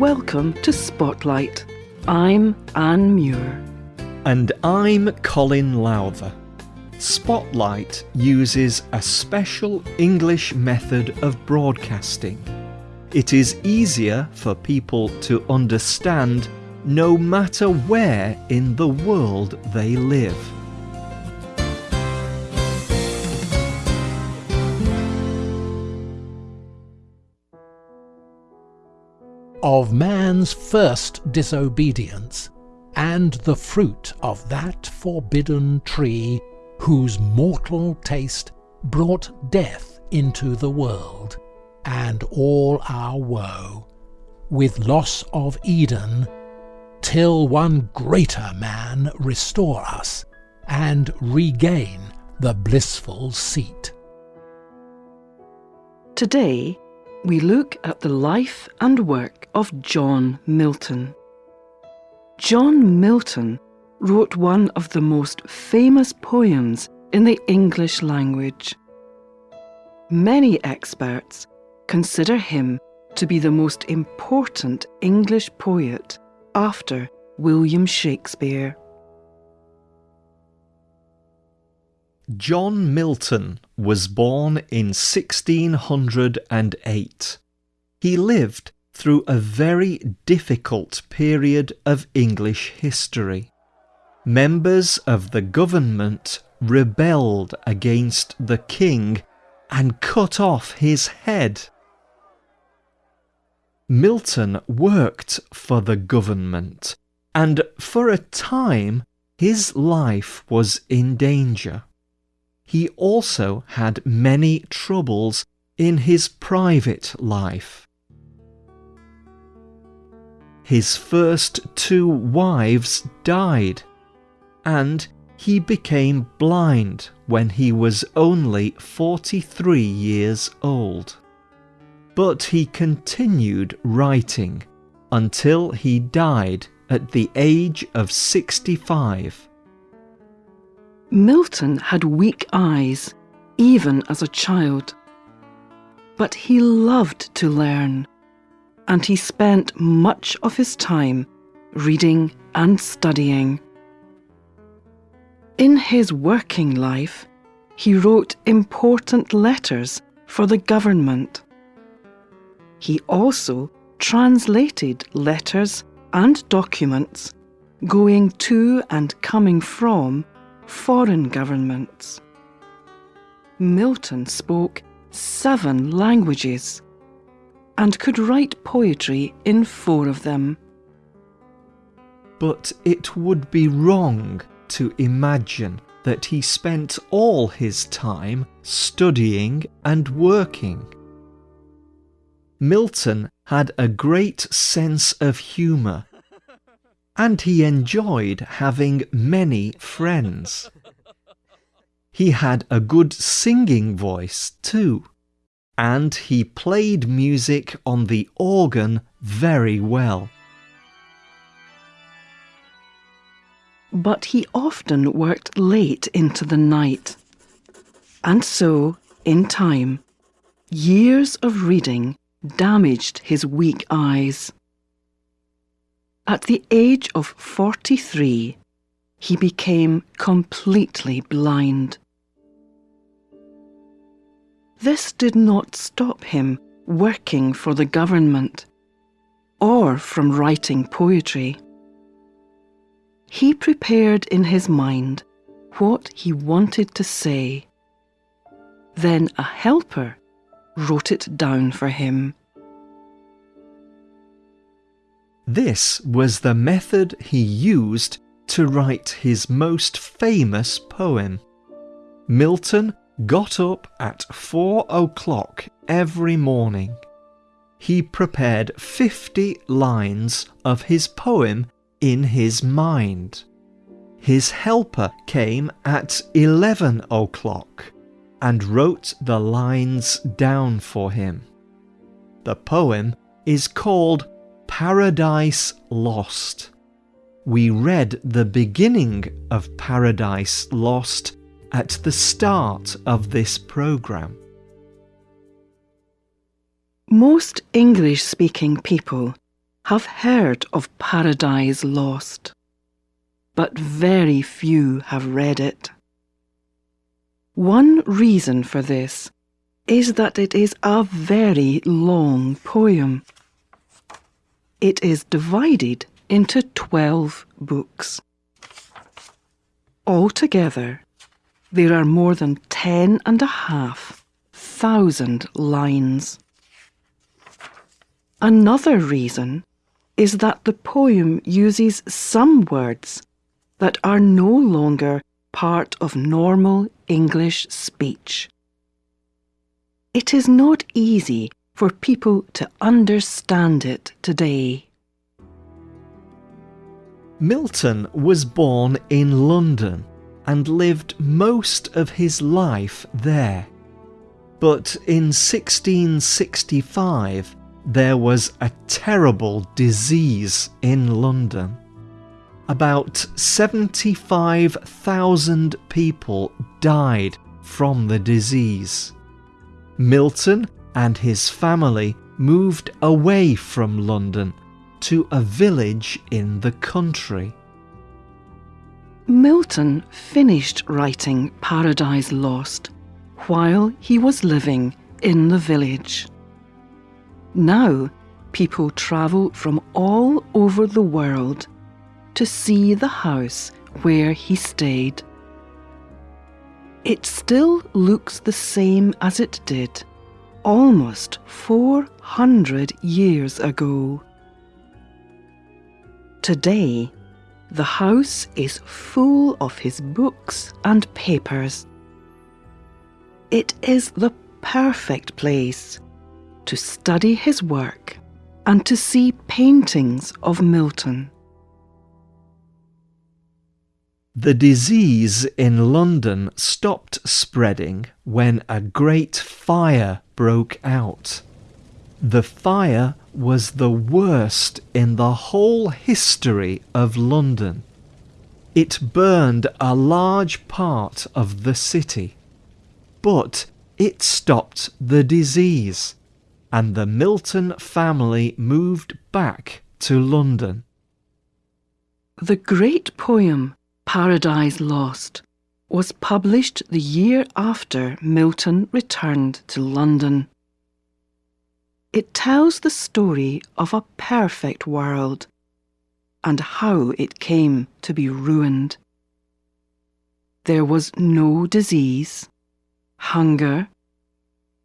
welcome to Spotlight. I'm Anne Muir. And I'm Colin Lowther. Spotlight uses a special English method of broadcasting. It is easier for people to understand no matter where in the world they live. Of man's first disobedience, and the fruit of that forbidden tree, whose mortal taste brought death into the world, and all our woe, with loss of Eden, till one greater man restore us, and regain the blissful seat. Today, we look at the life and work of John Milton. John Milton wrote one of the most famous poems in the English language. Many experts consider him to be the most important English poet after William Shakespeare. John Milton was born in 1608. He lived through a very difficult period of English history. Members of the government rebelled against the king and cut off his head. Milton worked for the government, and for a time his life was in danger he also had many troubles in his private life. His first two wives died, and he became blind when he was only 43 years old. But he continued writing until he died at the age of 65. Milton had weak eyes, even as a child. But he loved to learn, and he spent much of his time reading and studying. In his working life, he wrote important letters for the government. He also translated letters and documents going to and coming from foreign governments. Milton spoke seven languages and could write poetry in four of them. But it would be wrong to imagine that he spent all his time studying and working. Milton had a great sense of humour and he enjoyed having many friends. He had a good singing voice too, and he played music on the organ very well. But he often worked late into the night. And so, in time, years of reading damaged his weak eyes. At the age of 43, he became completely blind. This did not stop him working for the government or from writing poetry. He prepared in his mind what he wanted to say. Then a helper wrote it down for him. This was the method he used to write his most famous poem. Milton got up at four o'clock every morning. He prepared 50 lines of his poem in his mind. His helper came at 11 o'clock and wrote the lines down for him. The poem is called Paradise Lost. We read the beginning of Paradise Lost at the start of this programme. Most English speaking people have heard of Paradise Lost, but very few have read it. One reason for this is that it is a very long poem. It is divided into 12 books. Altogether, there are more than ten and a half thousand lines. Another reason is that the poem uses some words that are no longer part of normal English speech. It is not easy for people to understand it today. Milton was born in London and lived most of his life there. But in 1665 there was a terrible disease in London. About 75,000 people died from the disease. Milton and his family moved away from London to a village in the country. Milton finished writing Paradise Lost while he was living in the village. Now, people travel from all over the world to see the house where he stayed. It still looks the same as it did almost 400 years ago. Today, the house is full of his books and papers. It is the perfect place to study his work and to see paintings of Milton. The disease in London stopped spreading when a great fire broke out. The fire was the worst in the whole history of London. It burned a large part of the city, but it stopped the disease, and the Milton family moved back to London. The great poem Paradise Lost was published the year after Milton returned to London. It tells the story of a perfect world and how it came to be ruined. There was no disease, hunger,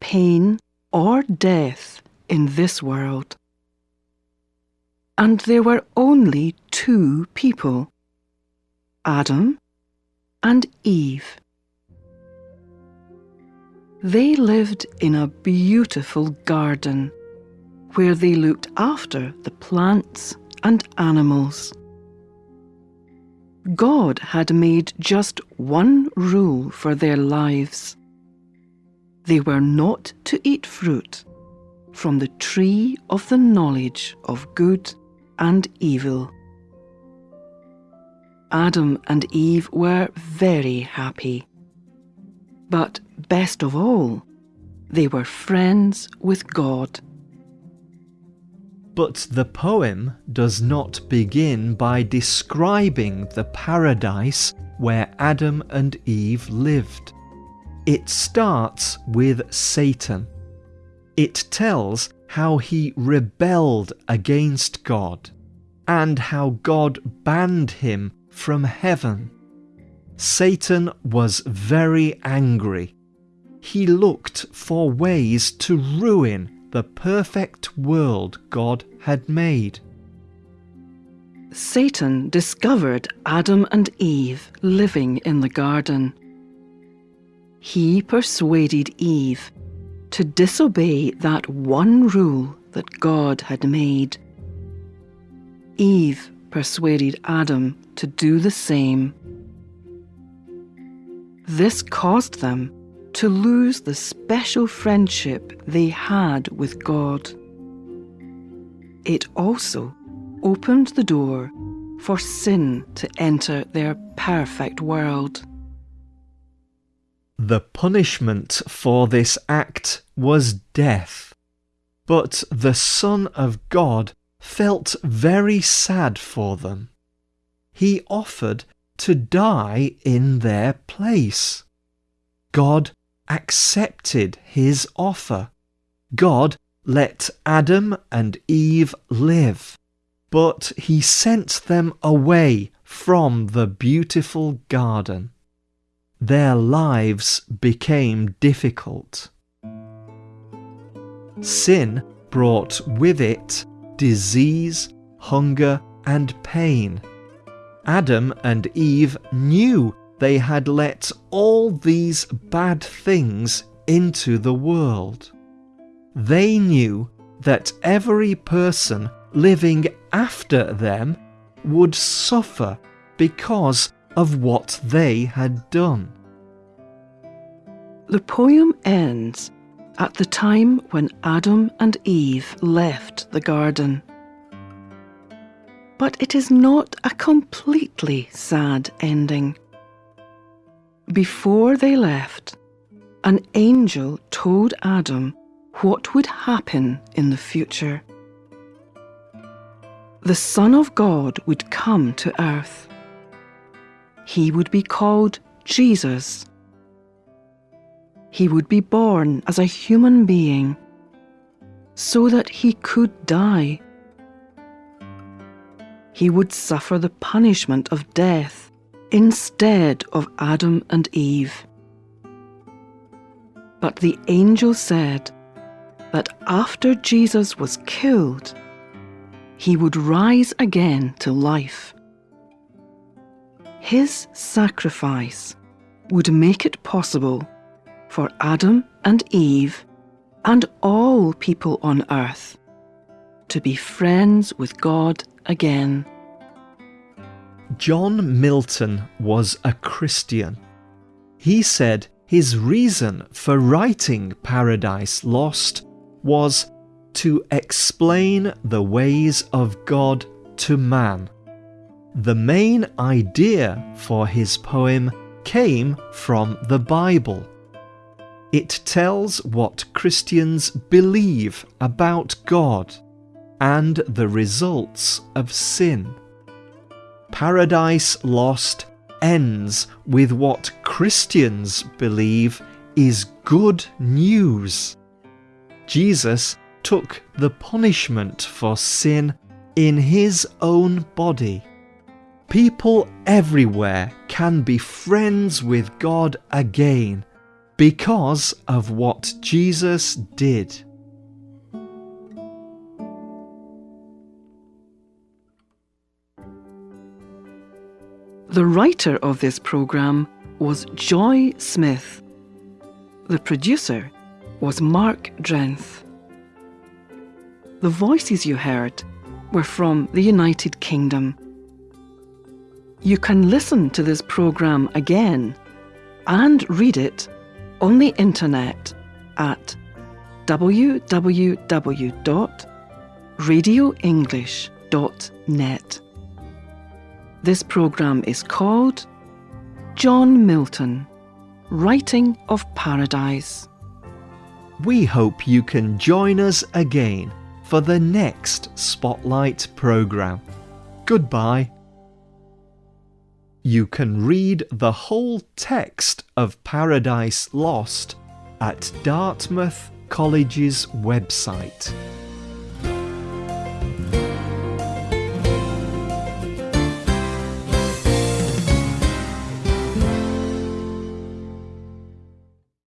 pain, or death in this world. And there were only two people Adam and Eve. They lived in a beautiful garden where they looked after the plants and animals. God had made just one rule for their lives. They were not to eat fruit from the tree of the knowledge of good and evil. Adam and Eve were very happy. But best of all, they were friends with God. But the poem does not begin by describing the paradise where Adam and Eve lived. It starts with Satan. It tells how he rebelled against God and how God banned him from heaven. Satan was very angry. He looked for ways to ruin the perfect world God had made. Satan discovered Adam and Eve living in the garden. He persuaded Eve to disobey that one rule that God had made. Eve persuaded Adam to do the same. This caused them to lose the special friendship they had with God. It also opened the door for sin to enter their perfect world. The punishment for this act was death, but the Son of God felt very sad for them. He offered to die in their place. God accepted his offer. God let Adam and Eve live, but he sent them away from the beautiful garden. Their lives became difficult. Sin brought with it disease, hunger, and pain. Adam and Eve knew they had let all these bad things into the world. They knew that every person living after them would suffer because of what they had done. The poem ends at the time when Adam and Eve left the garden. But it is not a completely sad ending. Before they left, an angel told Adam what would happen in the future. The Son of God would come to earth. He would be called Jesus he would be born as a human being so that he could die. He would suffer the punishment of death instead of Adam and Eve. But the angel said that after Jesus was killed, he would rise again to life. His sacrifice would make it possible for Adam and Eve and all people on earth to be friends with God again. John Milton was a Christian. He said his reason for writing Paradise Lost was to explain the ways of God to man. The main idea for his poem came from the Bible. It tells what Christians believe about God and the results of sin. Paradise Lost ends with what Christians believe is good news. Jesus took the punishment for sin in his own body. People everywhere can be friends with God again because of what Jesus did. The writer of this programme was Joy Smith. The producer was Mark Drenth. The voices you heard were from the United Kingdom. You can listen to this programme again and read it on the internet at www.radioenglish.net. This program is called John Milton Writing of Paradise. We hope you can join us again for the next Spotlight programme. Goodbye. You can read the whole text of Paradise Lost at Dartmouth College's website.